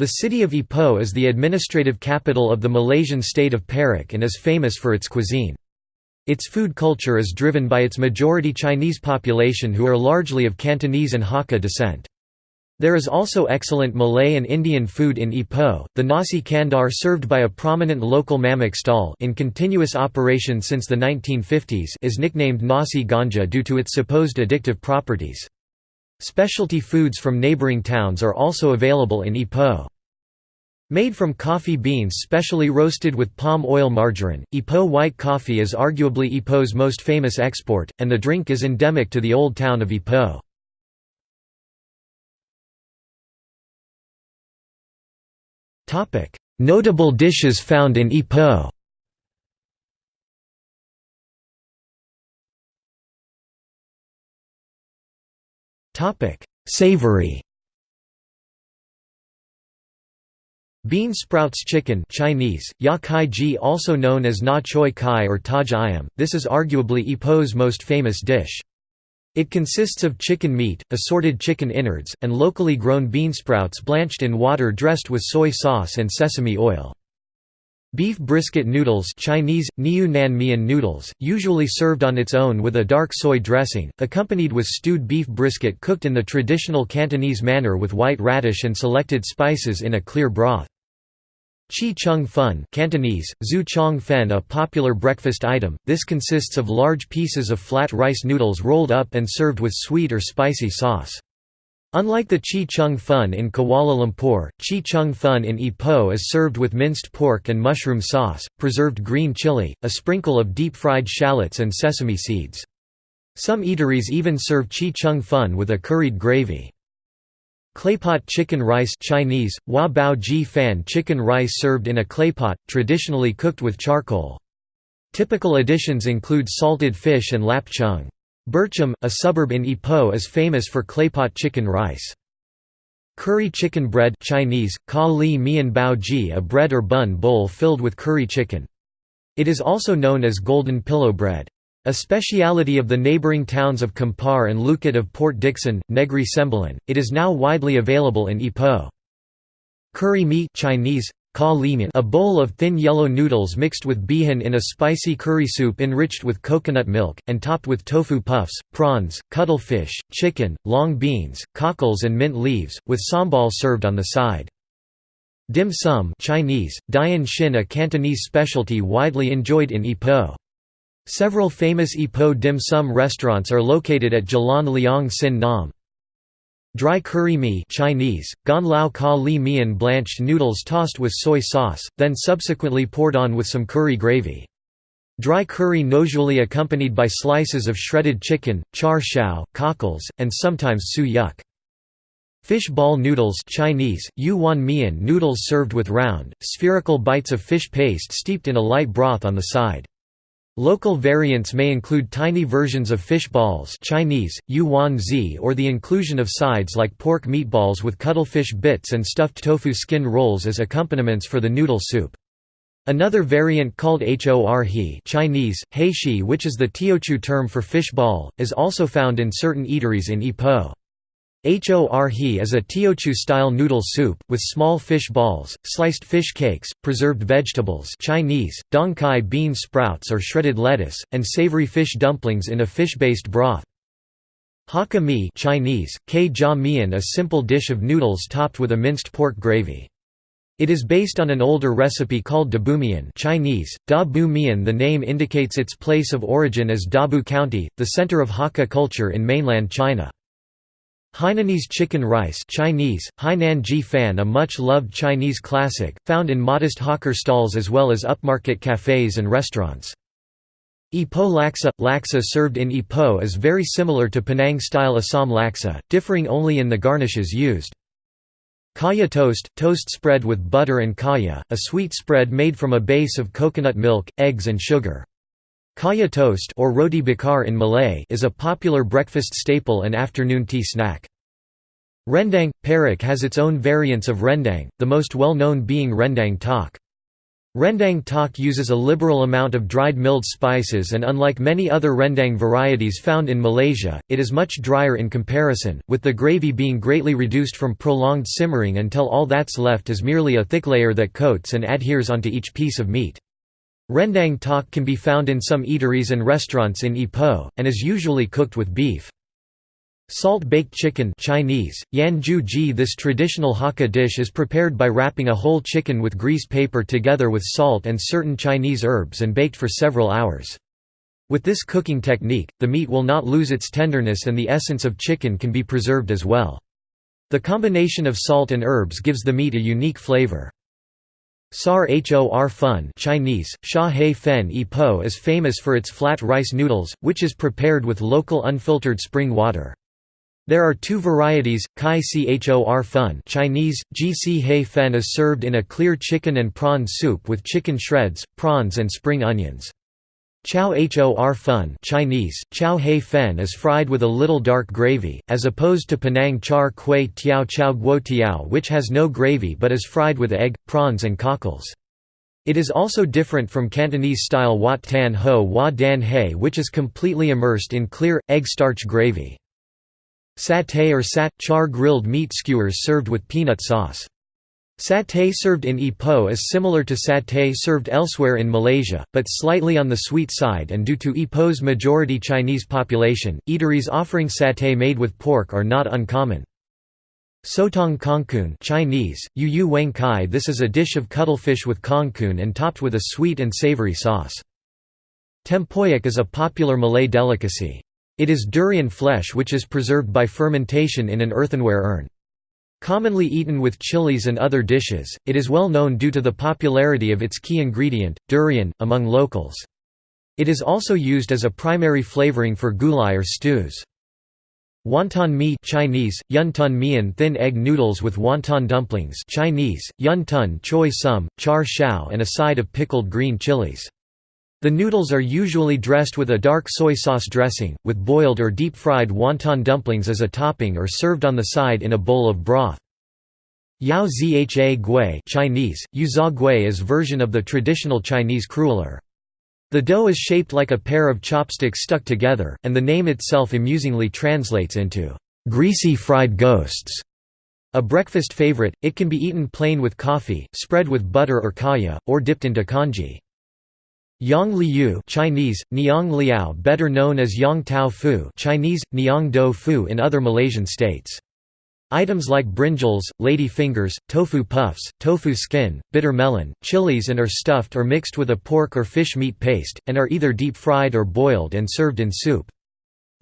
The city of Ipoh is the administrative capital of the Malaysian state of Perak and is famous for its cuisine. Its food culture is driven by its majority Chinese population who are largely of Cantonese and Hakka descent. There is also excellent Malay and Indian food in Ipoh. The nasi kandar served by a prominent local mamak stall in continuous operation since the 1950s is nicknamed nasi ganja due to its supposed addictive properties. Specialty foods from neighboring towns are also available in Ipoh. Made from coffee beans specially roasted with palm oil margarine, Ipoh white coffee is arguably Ipoh's most famous export, and the drink is endemic to the old town of Ipoh. Notable dishes found in Ipoh Savory Bean sprouts chicken Chinese, ya kai ji also known as na choi kai or taj ayam, this is arguably Ipoh's most famous dish. It consists of chicken meat, assorted chicken innards, and locally grown bean sprouts blanched in water dressed with soy sauce and sesame oil. Beef brisket noodles Chinese, niu nan mian noodles, usually served on its own with a dark soy dressing, accompanied with stewed beef brisket cooked in the traditional Cantonese manner with white radish and selected spices in a clear broth. Chi chung fun Cantonese, zhu chong fen a popular breakfast item, this consists of large pieces of flat rice noodles rolled up and served with sweet or spicy sauce. Unlike the Chi Chung Fun in Kuala Lumpur, Chi Chung Fun in Ipoh is served with minced pork and mushroom sauce, preserved green chili, a sprinkle of deep-fried shallots and sesame seeds. Some eateries even serve Chi Chung Fun with a curried gravy. Claypot chicken rice Chinese, Hua Bao Ji Fan chicken rice served in a claypot, traditionally cooked with charcoal. Typical additions include salted fish and lap cheong. Bercham, a suburb in Ipoh is famous for claypot chicken rice. Curry chicken bread Chinese, ka li mian bao ji a bread or bun bowl filled with curry chicken. It is also known as golden pillow bread. A speciality of the neighboring towns of Kampar and Lukut of Port Dickson, Negri Sembilan, it is now widely available in Ipoh. Curry mee Chinese, a bowl of thin yellow noodles mixed with bihun in a spicy curry soup enriched with coconut milk, and topped with tofu puffs, prawns, cuttlefish, chicken, long beans, cockles and mint leaves, with sambal served on the side. Dim sum Chinese, Dian Shin a Cantonese specialty widely enjoyed in Ipoh. Several famous Ipoh dim sum restaurants are located at Jalan Leong Sin Nam. Dry curry mee Chinese, gan lao ka li mian blanched noodles tossed with soy sauce, then subsequently poured on with some curry gravy. Dry curry usually accompanied by slices of shredded chicken, char siu, cockles, and sometimes su yuk. Fish ball noodles Chinese, yu wan mian noodles served with round, spherical bites of fish paste steeped in a light broth on the side. Local variants may include tiny versions of fish balls Chinese, or the inclusion of sides like pork meatballs with cuttlefish bits and stuffed tofu skin rolls as accompaniments for the noodle soup. Another variant called hor he Chinese, heishi which is the Teochew term for fish ball, is also found in certain eateries in Ipoh. Hor he is a Teochew-style noodle soup, with small fish balls, sliced fish cakes, preserved vegetables Chinese, dong kai bean sprouts or shredded lettuce, and savory fish dumplings in a fish-based broth. Hakka mi Chinese, K mian a simple dish of noodles topped with a minced pork gravy. It is based on an older recipe called dabumian Chinese, da bu mian the name indicates its place of origin as Dabu County, the center of Hakka culture in mainland China. Hainanese chicken rice Chinese, Hainan ji fan a much-loved Chinese classic, found in modest hawker stalls as well as upmarket cafes and restaurants. Ipoh laksa – Laksa served in Ipoh is very similar to Penang-style Assam laksa, differing only in the garnishes used. Kaya toast – toast spread with butter and kaya, a sweet spread made from a base of coconut milk, eggs and sugar. Kaya toast or roti bakar in Malay is a popular breakfast staple and afternoon tea snack. Rendang – Perak has its own variants of rendang, the most well-known being rendang tok. Rendang tok uses a liberal amount of dried milled spices and unlike many other rendang varieties found in Malaysia, it is much drier in comparison, with the gravy being greatly reduced from prolonged simmering until all that's left is merely a thick layer that coats and adheres onto each piece of meat. Rendang tok can be found in some eateries and restaurants in Ipoh, and is usually cooked with beef. Salt-baked chicken Chinese, yanju ji This traditional Hakka dish is prepared by wrapping a whole chicken with grease paper together with salt and certain Chinese herbs and baked for several hours. With this cooking technique, the meat will not lose its tenderness and the essence of chicken can be preserved as well. The combination of salt and herbs gives the meat a unique flavor. Sar Hor Fun Chinese, Sha He Fen is famous for its flat rice noodles, which is prepared with local unfiltered spring water. There are two varieties, Kai Chor Fun Chinese, Gc Hei Fen is served in a clear chicken and prawn soup with chicken shreds, prawns and spring onions. Chow Hor Fun Chinese, Chow Hei Fen is fried with a little dark gravy, as opposed to Penang Char Kway Teow Chow Guo Tiao which has no gravy but is fried with egg, prawns and cockles. It is also different from Cantonese-style Wat Tan Ho Wa Dan Hei which is completely immersed in clear, egg starch gravy. Satay or sat char grilled meat skewers served with peanut sauce. Satay served in Ipoh is similar to satay served elsewhere in Malaysia, but slightly on the sweet side and due to Ipoh's majority Chinese population, eateries offering satay made with pork are not uncommon. Sotong kangkung Chinese, yu yu weng kai This is a dish of cuttlefish with kangkung and topped with a sweet and savory sauce. Tempoyak is a popular Malay delicacy. It is durian flesh which is preserved by fermentation in an earthenware urn. Commonly eaten with chilies and other dishes, it is well known due to the popularity of its key ingredient, durian, among locals. It is also used as a primary flavoring for gulai or stews. Wonton mee Chinese, yun mian thin egg noodles with wonton dumplings Chinese, yun tun choi sum, char shao and a side of pickled green chilies. The noodles are usually dressed with a dark soy sauce dressing, with boiled or deep-fried wonton dumplings as a topping or served on the side in a bowl of broth. Yao zha gui Chinese, yuza gui is version of the traditional Chinese cruller. The dough is shaped like a pair of chopsticks stuck together, and the name itself amusingly translates into, "...greasy fried ghosts". A breakfast favorite, it can be eaten plain with coffee, spread with butter or kaya, or dipped into congee. Yang Liu Chinese, Niang Liao better known as Yong Tau Foo Chinese, Niang Do Fu in other Malaysian states. Items like brinjals, lady fingers, tofu puffs, tofu skin, bitter melon, chilies and are stuffed or mixed with a pork or fish meat paste, and are either deep-fried or boiled and served in soup.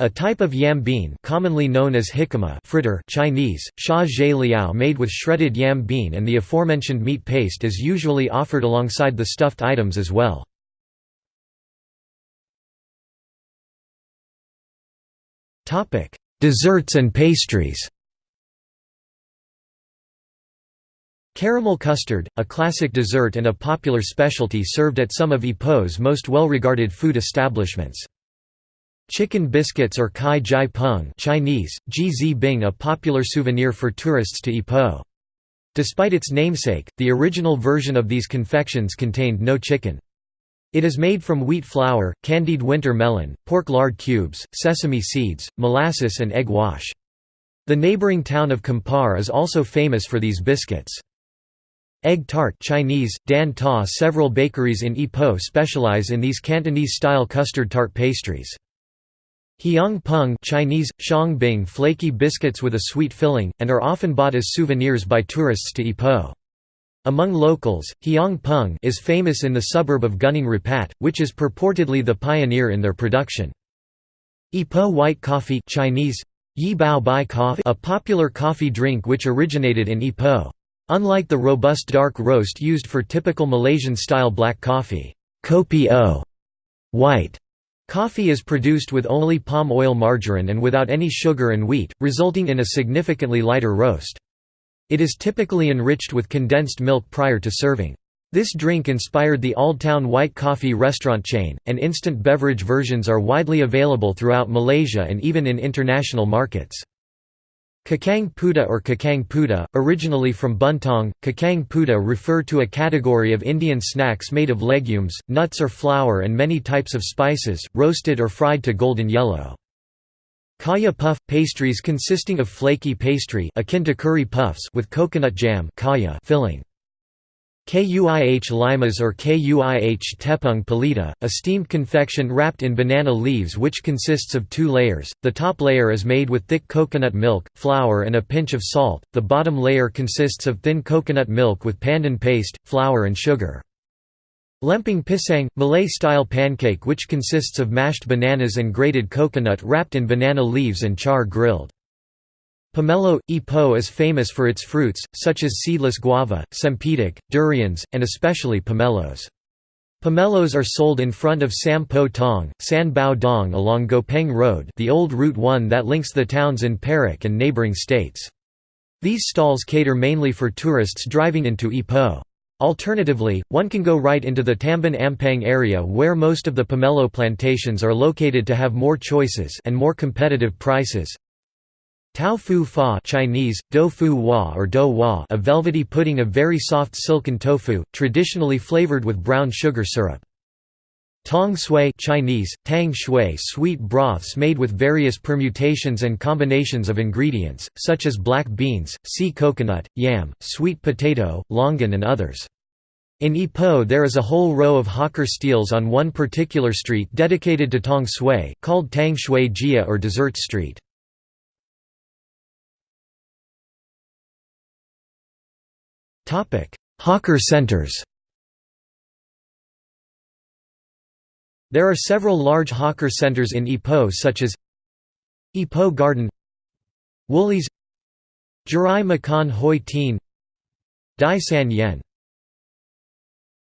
A type of yam bean commonly known as jicama fritter Chinese, sha zhe liao made with shredded yam bean and the aforementioned meat paste is usually offered alongside the stuffed items as well. Topic: Desserts and pastries. Caramel custard, a classic dessert and a popular specialty served at some of Ipoh's most well-regarded food establishments. Chicken biscuits or kai jai peng Chinese, ji bing a popular souvenir for tourists to Ipoh. Despite its namesake, the original version of these confections contained no chicken. It is made from wheat flour, candied winter melon, pork lard cubes, sesame seeds, molasses and egg wash. The neighboring town of Kampar is also famous for these biscuits. Egg tart Chinese, Dan Ta Several bakeries in Ipoh specialize in these Cantonese-style custard tart pastries. Hiang peng Chinese, Shang Bing flaky biscuits with a sweet filling, and are often bought as souvenirs by tourists to Ipoh. Among locals, Hiang Peng is famous in the suburb of Gunung Rapat, which is purportedly the pioneer in their production. Ipoh white coffee Chinese, Yi Bao Bai coffee a popular coffee drink which originated in Ipoh. Unlike the robust dark roast used for typical Malaysian-style black coffee, kopi o white coffee is produced with only palm oil margarine and without any sugar and wheat, resulting in a significantly lighter roast. It is typically enriched with condensed milk prior to serving. This drink inspired the Old Town white coffee restaurant chain, and instant beverage versions are widely available throughout Malaysia and even in international markets. Kacang puteh or kacang puteh, originally from Buntong, kacang puteh refer to a category of Indian snacks made of legumes, nuts or flour and many types of spices, roasted or fried to golden yellow. Kaya puff – pastries consisting of flaky pastry akin to curry puffs with coconut jam kaya filling. Kuih limas or kuih tepung pelita, a steamed confection wrapped in banana leaves which consists of two layers, the top layer is made with thick coconut milk, flour and a pinch of salt, the bottom layer consists of thin coconut milk with pandan paste, flour and sugar. Lempeng pisang, Malay-style pancake which consists of mashed bananas and grated coconut wrapped in banana leaves and char grilled. Pomelo – Ipoh is famous for its fruits, such as seedless guava, cempedak, durians, and especially pomelos. Pomelos are sold in front of Sam Po Tong, San Bao Dong along Gopeng Road the old Route 1 that links the towns in Perak and neighbouring states. These stalls cater mainly for tourists driving into Ipoh. Alternatively, one can go right into the Tambun Ampang area where most of the pomelo plantations are located to have more choices and more competitive prices. Tao fu fa Chinese, do fu wa or do wa a velvety pudding of very soft silken tofu, traditionally flavored with brown sugar syrup. Tong sui Chinese, tang shui sweet broths made with various permutations and combinations of ingredients, such as black beans, sea coconut, yam, sweet potato, longan and others. In Ipoh there is a whole row of hawker steels on one particular street dedicated to tong sui, called Tang Shui Jia or Dessert Street. Hawker centers There are several large hawker centers in Ipoh such as Ipoh Garden Woolies Jirai Makan Hoi Tin Dai San Yen